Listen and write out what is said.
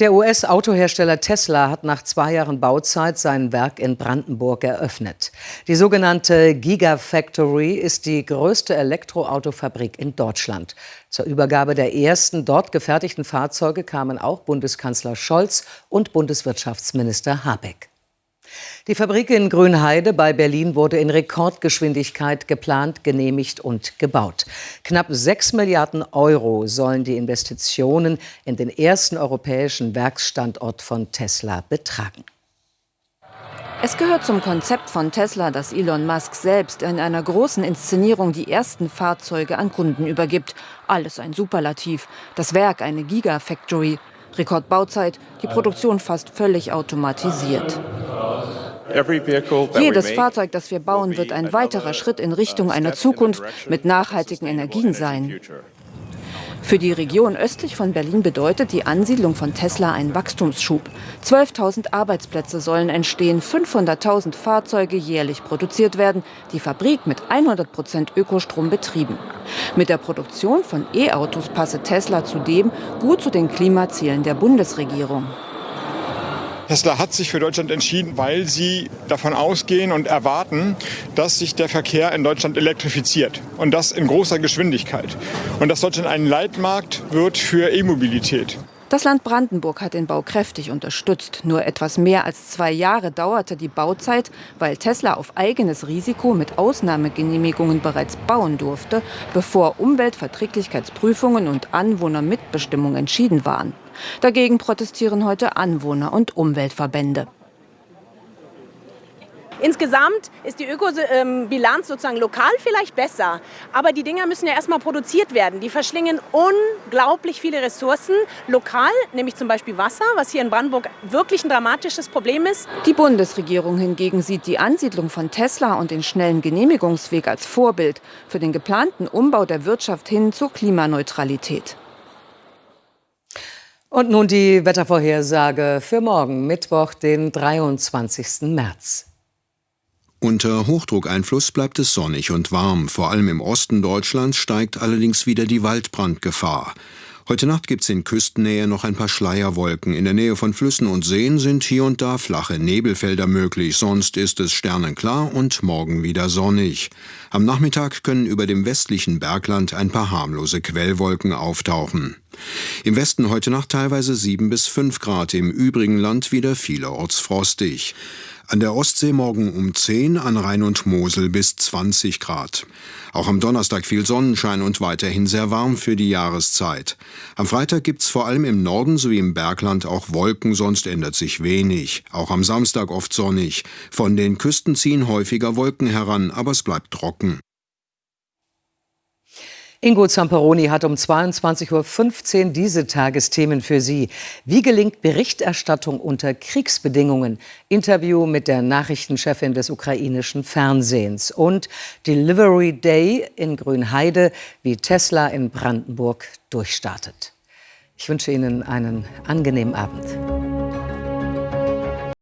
Der US-Autohersteller Tesla hat nach zwei Jahren Bauzeit sein Werk in Brandenburg eröffnet. Die sogenannte Gigafactory ist die größte Elektroautofabrik in Deutschland. Zur Übergabe der ersten dort gefertigten Fahrzeuge kamen auch Bundeskanzler Scholz und Bundeswirtschaftsminister Habeck. Die Fabrik in Grünheide bei Berlin wurde in Rekordgeschwindigkeit geplant, genehmigt und gebaut. Knapp 6 Milliarden Euro sollen die Investitionen in den ersten europäischen Werksstandort von Tesla betragen. Es gehört zum Konzept von Tesla, dass Elon Musk selbst in einer großen Inszenierung die ersten Fahrzeuge an Kunden übergibt. Alles ein Superlativ. Das Werk eine Gigafactory. Rekordbauzeit, die Produktion fast völlig automatisiert. Jedes Fahrzeug, das wir bauen, wird ein weiterer Schritt in Richtung einer Zukunft mit nachhaltigen Energien sein. Für die Region östlich von Berlin bedeutet die Ansiedlung von Tesla einen Wachstumsschub. 12.000 Arbeitsplätze sollen entstehen, 500.000 Fahrzeuge jährlich produziert werden, die Fabrik mit 100 Prozent Ökostrom betrieben. Mit der Produktion von E-Autos passe Tesla zudem gut zu den Klimazielen der Bundesregierung. Tesla hat sich für Deutschland entschieden, weil sie davon ausgehen und erwarten, dass sich der Verkehr in Deutschland elektrifiziert und das in großer Geschwindigkeit und dass Deutschland ein Leitmarkt wird für E-Mobilität. Das Land Brandenburg hat den Bau kräftig unterstützt. Nur etwas mehr als zwei Jahre dauerte die Bauzeit, weil Tesla auf eigenes Risiko mit Ausnahmegenehmigungen bereits bauen durfte, bevor Umweltverträglichkeitsprüfungen und Anwohnermitbestimmung entschieden waren. Dagegen protestieren heute Anwohner und Umweltverbände. Insgesamt ist die Ökobilanz sozusagen lokal vielleicht besser, aber die Dinger müssen ja erstmal produziert werden. Die verschlingen unglaublich viele Ressourcen lokal, nämlich zum Beispiel Wasser, was hier in Brandenburg wirklich ein dramatisches Problem ist. Die Bundesregierung hingegen sieht die Ansiedlung von Tesla und den schnellen Genehmigungsweg als Vorbild für den geplanten Umbau der Wirtschaft hin zur Klimaneutralität. Und nun die Wettervorhersage für morgen, Mittwoch, den 23. März. Unter Hochdruckeinfluss bleibt es sonnig und warm. Vor allem im Osten Deutschlands steigt allerdings wieder die Waldbrandgefahr. Heute Nacht gibt es in Küstennähe noch ein paar Schleierwolken. In der Nähe von Flüssen und Seen sind hier und da flache Nebelfelder möglich. Sonst ist es sternenklar und morgen wieder sonnig. Am Nachmittag können über dem westlichen Bergland ein paar harmlose Quellwolken auftauchen. Im Westen heute Nacht teilweise 7 bis 5 Grad, im übrigen Land wieder vielerorts frostig. An der Ostsee morgen um 10, an Rhein und Mosel bis 20 Grad. Auch am Donnerstag viel Sonnenschein und weiterhin sehr warm für die Jahreszeit. Am Freitag gibt's vor allem im Norden sowie im Bergland auch Wolken, sonst ändert sich wenig. Auch am Samstag oft sonnig. Von den Küsten ziehen häufiger Wolken heran, aber es bleibt trocken. Ingo Zamperoni hat um 22.15 Uhr diese Tagesthemen für Sie. Wie gelingt Berichterstattung unter Kriegsbedingungen? Interview mit der Nachrichtenchefin des ukrainischen Fernsehens. Und Delivery Day in Grünheide, wie Tesla in Brandenburg durchstartet. Ich wünsche Ihnen einen angenehmen Abend.